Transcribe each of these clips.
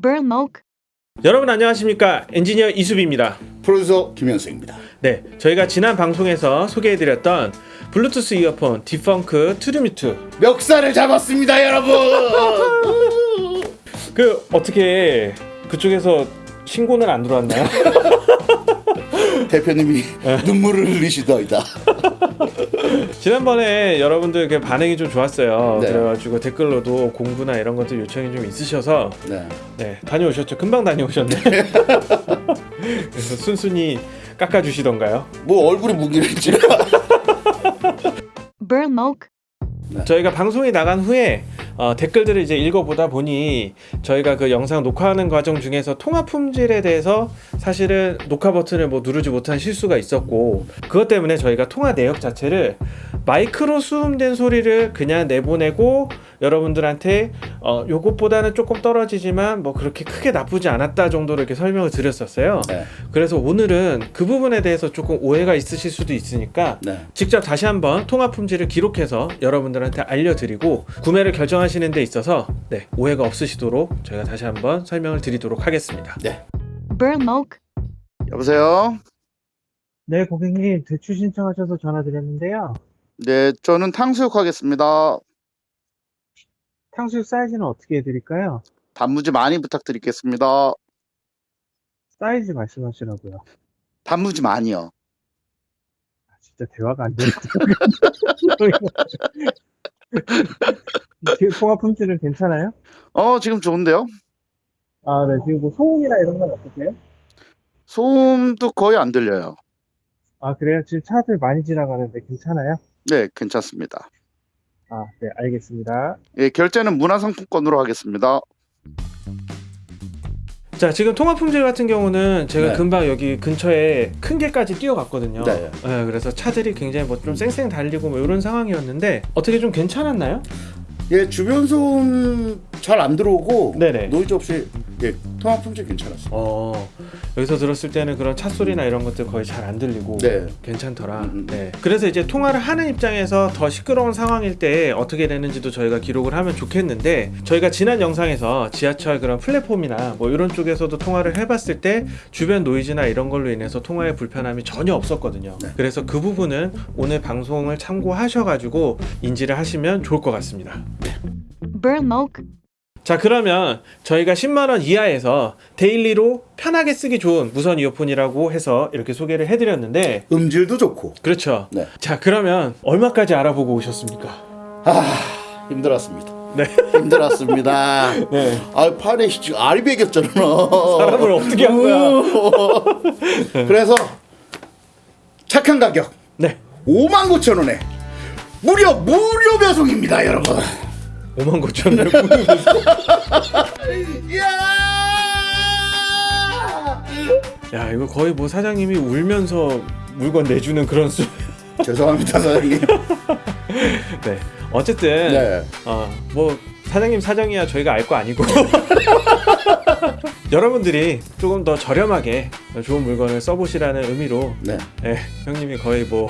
Burmok, 여러분 안녕하십니까 엔지니어 이수비입니다 프로듀서 김현수입니다. 네 저희가 지난 방송에서 소개해드렸던 블루투스 이어폰 디펑크 투르미투 멱살을 잡았습니다, 여러분. 그 어떻게 그쪽에서 신고는 안 들어왔나요? 대표님이 눈물을 흘리시더이다. 지난번에 여러분들 그 반응이 좀 좋았어요 네. 그래가지고 댓글로도 공구나 이런 것들 요청이 좀 있으셔서 네. 네 다녀오셨죠 금방 다녀오셨네 그래서 순순히 깎아주시던가요 뭐 얼굴이 무기랬지. Burmok, 저희가 방송이 나간 후에 어, 댓글들을 이제 읽어보다 보니 저희가 그 영상 녹화하는 과정 중에서 통화 품질에 대해서 사실은 녹화 버튼을 뭐 누르지 못한 실수가 있었고 그것 때문에 저희가 통화 내역 자체를 마이크로 수음된 소리를 그냥 내보내고 여러분들한테 어, 요것보다는 조금 떨어지지만 뭐 그렇게 크게 나쁘지 않았다 정도로 이렇게 설명을 드렸었어요. 네. 그래서 오늘은 그 부분에 대해서 조금 오해가 있으실 수도 있으니까 네. 직접 다시 한번 통화 품질을 기록해서 여러분들한테 알려드리고 구매를 결정하시는 데 있어서 네, 오해가 없으시도록 저희가 다시 한번 설명을 드리도록 하겠습니다. 네. 여보세요. 네, 고객님 대출 신청하셔서 전화드렸는데요. 네, 저는 탕수육 하겠습니다. 탕수육 사이즈는 어떻게 해드릴까요? 단무지 많이 부탁드리겠습니다. 사이즈 말씀하시라고요. 단무지 많이요. 진짜 대화가 안 되는 통화 품질은 괜찮아요? 어, 지금 좋은데요? 아, 네. 지금 뭐 소음이나 이런 건 어떠세요? 소음도 거의 안 들려요. 아, 그래요? 지금 차들 많이 지나가는데 괜찮아요? 네, 괜찮습니다. 아, 네, 알겠습니다. 예, 결제는 문화상품권으로 하겠습니다. 자 지금 통화 품질 같은 경우는 제가 네. 금방 여기 근처에 큰 길까지 뛰어갔거든요. 네. 그래서 차들이 굉장히 뭐 좀 쌩쌩 달리고 뭐 이런 상황이었는데 어떻게 좀 괜찮았나요? 예, 주변 소음 잘 안 들어오고 네네. 노이즈 없이 예, 통화 품질 괜찮았어요. 어 여기서 들었을 때는 그런 차 소리나 이런 것들 거의 잘 안 들리고 네. 괜찮더라. 음, 음. 네. 그래서 이제 통화를 하는 입장에서 더 시끄러운 상황일 때 어떻게 되는지도 저희가 기록을 하면 좋겠는데 저희가 지난 영상에서 지하철 그런 플랫폼이나 뭐 이런 쪽에서도 통화를 해봤을 때 주변 노이즈나 이런 걸로 인해서 통화에 불편함이 전혀 없었거든요. 네. 그래서 그 부분은 오늘 방송을 참고하셔가지고 인지를 하시면 좋을 것 같습니다. Burmok, 자 그러면 저희가 10만원 이하에서 daily로 편하게 쓰기 좋은 무선 이어폰이라고 해서 이렇게 소개를 해드렸는데 음질도 좋고. 그렇죠 네. 자 그러면 얼마까지 알아보고 오셨습니까? 아, 힘들었습니다. 네. 힘들었습니다. 네 아, 팔에 지금 알이 베겼잖아. 사람을 어떻게 한 거야? 그래서 착한 가격 네 5만 9천 원에 무려 무료 배송입니다, 여러분. 5만 9천 원! 야 이거 거의 뭐 사장님이 울면서 물건 내주는 그런 수 죄송합니다, 사장님. 네. 어쨌든 네. 어, 뭐 사장님 사정이야 저희가 알 거 아니고 여러분들이 조금 더 저렴하게 좋은 물건을 써보시라는 의미로 네. 네, 형님이 거의 뭐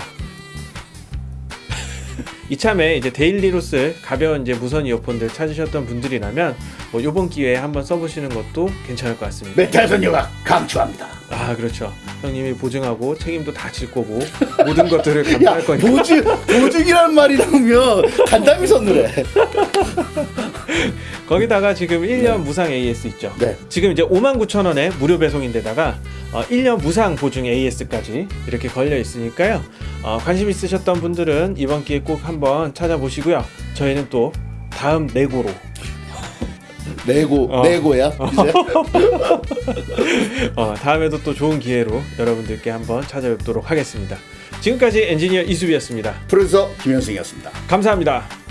이참에 이제 daily로 쓸 가벼운 이제 무선 이어폰들 찾으셨던 분들이라면 뭐 이번 기회에 한번 써보시는 것도 괜찮을 것 같습니다. 메탈 선녀가 강추합니다. 아 그렇죠. 형님이 보증하고 책임도 다 질 거고 모든 것들을 야, 감당할 거니까. 보증, 보증이라는 말이 나오면 간담이 서늘해. 거기다가 지금 1년 무상 AS 있죠. 네. 지금 이제 59,000원에 무료 배송인데다가 어, 1년 무상 보증 AS까지 이렇게 걸려 있으니까요. 어, 관심 있으셨던 분들은 이번 기회에 꼭 한번 찾아보시고요. 저희는 또 다음 내고로 내고, 어. 내고야. 이제. 어, 다음에도 또 좋은 기회로 여러분들께 한번 찾아뵙도록 하겠습니다. 지금까지 엔지니어 이수비였습니다. 프로듀서 김현승이었습니다. 감사합니다.